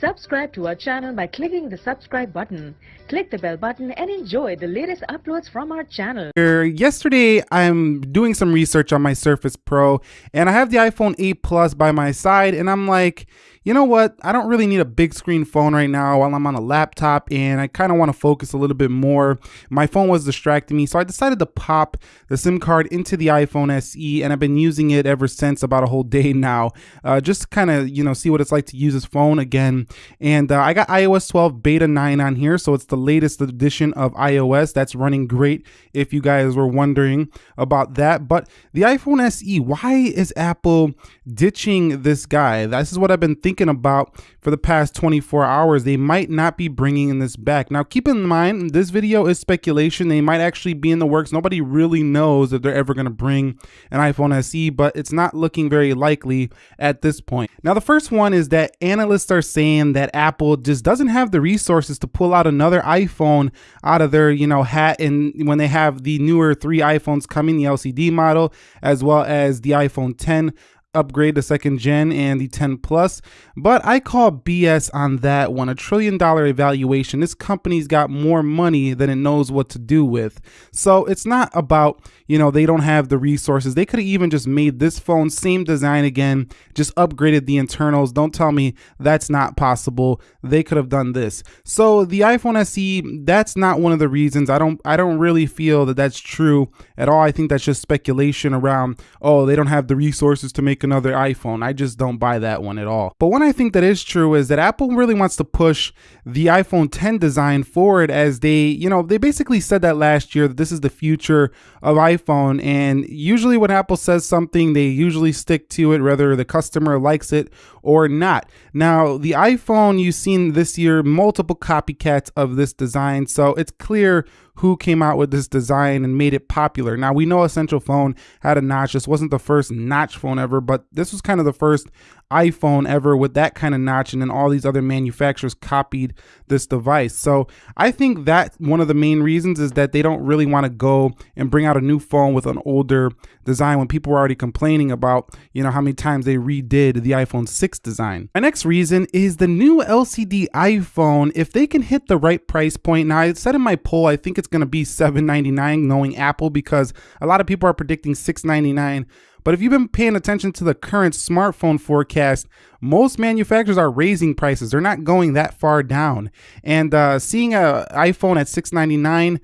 Subscribe to our channel by clicking the subscribe button. Click the bell button and enjoy the latest uploads from our channel. Yesterday, I'm doing some research on my Surface Pro and I have the iPhone 8 Plus by my side and I'm like, you know what? I don't really need a big screen phone right now while I'm on a laptop and I kind of want to focus a little bit more. My phone was distracting me, so I decided to pop the SIM card into the iPhone SE and I've been using it ever since about a whole day now. Uh, just kind of, you know, see what it's like to use this phone again. And uh, I got iOS 12 beta 9 on here, so it's the latest edition of iOS. That's running great if you guys were wondering about that. But the iPhone SE, why is Apple ditching this guy? This is what I've been thinking thinking about for the past 24 hours, they might not be bringing this back. Now, keep in mind, this video is speculation. They might actually be in the works. Nobody really knows if they're ever going to bring an iPhone SE, but it's not looking very likely at this point. Now, the first one is that analysts are saying that Apple just doesn't have the resources to pull out another iPhone out of their, you know, hat and when they have the newer three iPhones coming, the LCD model, as well as the iPhone 10 upgrade the second gen and the 10 plus but i call bs on that one. A trillion dollar evaluation. This company's got more money than it knows what to do with. So it's not about you know they don't have the resources. They could have even just made this phone same design again just upgraded the internals. Don't tell me that's not possible. They could have done this. So the iphone se that's not one of the reasons. I don't i don't really feel that that's true at all. I think that's just speculation around oh they don't have the resources to make make another iPhone. I just don't buy that one at all. But one I think that is true is that Apple really wants to push the iPhone 10 design forward as they, you know, they basically said that last year that this is the future of iPhone. And usually when Apple says something, they usually stick to it, whether the customer likes it or not. Now, the iPhone, you've seen this year multiple copycats of this design. So it's clear who came out with this design and made it popular. Now we know Essential Phone had a notch. This wasn't the first notch phone ever, but this was kind of the first iPhone ever with that kind of notch and then all these other manufacturers copied this device. So I think that one of the main reasons is that they don't really want to go and bring out a new phone with an older design when people were already complaining about, you know, how many times they redid the iPhone 6 design. My next reason is the new LCD iPhone. If they can hit the right price point, now I said in my poll, I think it's going to be 799 knowing Apple because a lot of people are predicting $699 but if you've been paying attention to the current smartphone forecast, most manufacturers are raising prices. They're not going that far down. And uh, seeing an iPhone at 699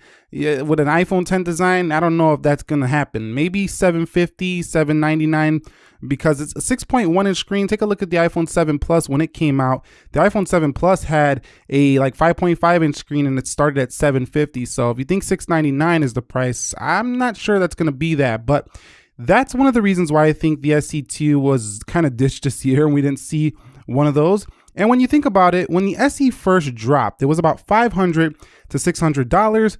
with an iPhone 10 design, I don't know if that's going to happen. Maybe 750, 799 because it's a 6.1 inch screen. Take a look at the iPhone 7 Plus when it came out. The iPhone 7 Plus had a like 5.5 inch screen and it started at 750. So if you think 699 is the price, I'm not sure that's going to be that, but that's one of the reasons why I think the SE2 was kind of ditched this year and we didn't see one of those. And when you think about it, when the SE first dropped, it was about 500 to $600.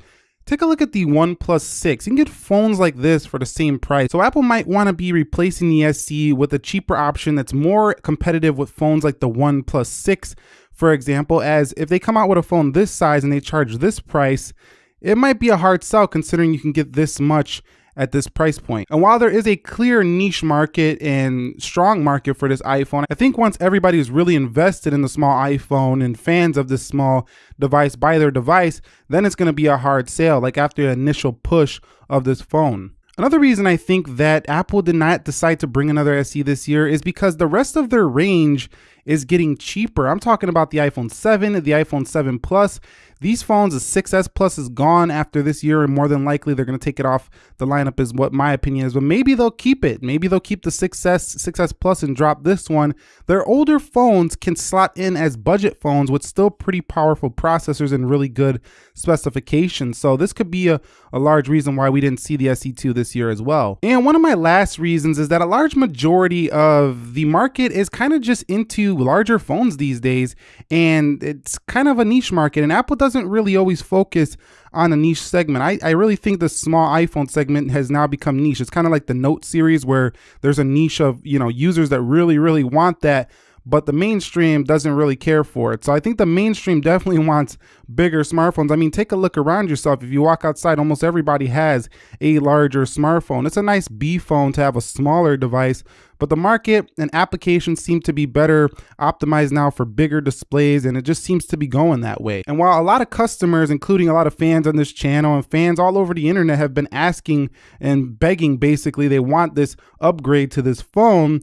Take a look at the OnePlus 6. You can get phones like this for the same price. So Apple might want to be replacing the SE with a cheaper option that's more competitive with phones like the OnePlus 6, for example, as if they come out with a phone this size and they charge this price, it might be a hard sell considering you can get this much at this price point. And while there is a clear niche market and strong market for this iPhone, I think once everybody is really invested in the small iPhone and fans of this small device buy their device, then it's going to be a hard sale, like after the initial push of this phone. Another reason I think that Apple did not decide to bring another SE this year is because the rest of their range is getting cheaper. I'm talking about the iPhone 7, the iPhone 7 Plus, these phones, the 6S Plus is gone after this year, and more than likely they're going to take it off the lineup, is what my opinion is. But maybe they'll keep it. Maybe they'll keep the 6S, 6S Plus and drop this one. Their older phones can slot in as budget phones with still pretty powerful processors and really good specifications. So this could be a, a large reason why we didn't see the SE2 this year as well. And one of my last reasons is that a large majority of the market is kind of just into larger phones these days, and it's kind of a niche market, and Apple does doesn't really always focus on a niche segment. I, I really think the small iPhone segment has now become niche. It's kind of like the Note series where there's a niche of, you know, users that really, really want that but the mainstream doesn't really care for it. So I think the mainstream definitely wants bigger smartphones. I mean, take a look around yourself. If you walk outside, almost everybody has a larger smartphone. It's a nice B phone to have a smaller device, but the market and applications seem to be better optimized now for bigger displays, and it just seems to be going that way. And while a lot of customers, including a lot of fans on this channel and fans all over the internet, have been asking and begging basically, they want this upgrade to this phone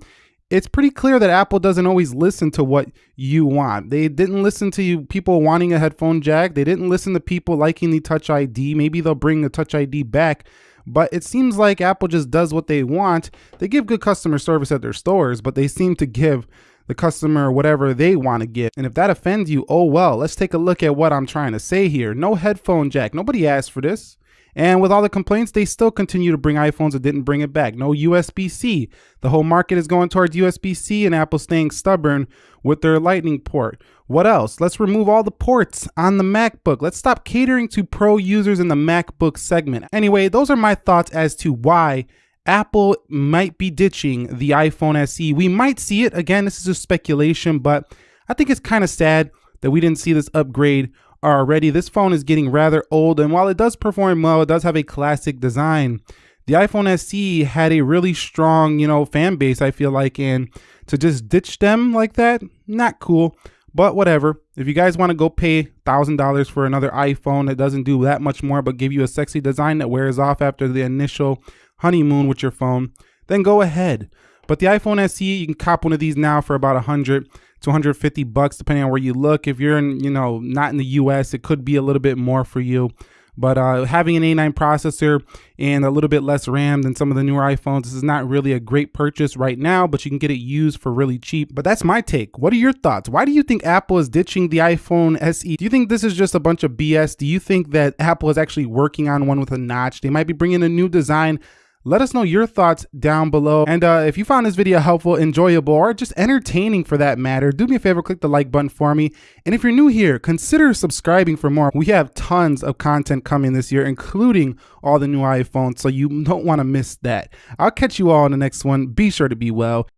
it's pretty clear that Apple doesn't always listen to what you want. They didn't listen to you, people wanting a headphone jack. They didn't listen to people liking the Touch ID. Maybe they'll bring the Touch ID back. But it seems like Apple just does what they want. They give good customer service at their stores, but they seem to give the customer whatever they want to get. And if that offends you, oh well, let's take a look at what I'm trying to say here. No headphone jack. Nobody asked for this. And with all the complaints, they still continue to bring iPhones that didn't bring it back. No USB-C. The whole market is going towards USB-C and Apple staying stubborn with their lightning port. What else? Let's remove all the ports on the MacBook. Let's stop catering to pro users in the MacBook segment. Anyway, those are my thoughts as to why Apple might be ditching the iPhone SE. We might see it. Again, this is a speculation, but I think it's kind of sad that we didn't see this upgrade already. This phone is getting rather old, and while it does perform well, it does have a classic design. The iPhone SE had a really strong, you know, fan base, I feel like, and to just ditch them like that, not cool. But whatever. If you guys want to go pay $1,000 for another iPhone that doesn't do that much more but give you a sexy design that wears off after the initial honeymoon with your phone, then go ahead. But the iPhone SE, you can cop one of these now for about 100 to 150 bucks depending on where you look. If you're in, you know, not in the US, it could be a little bit more for you. But uh, having an A9 processor and a little bit less RAM than some of the newer iPhones, this is not really a great purchase right now, but you can get it used for really cheap. But that's my take. What are your thoughts? Why do you think Apple is ditching the iPhone SE? Do you think this is just a bunch of BS? Do you think that Apple is actually working on one with a notch? They might be bringing a new design let us know your thoughts down below. And uh, if you found this video helpful, enjoyable, or just entertaining for that matter, do me a favor, click the like button for me. And if you're new here, consider subscribing for more. We have tons of content coming this year, including all the new iPhones, so you don't want to miss that. I'll catch you all in the next one. Be sure to be well.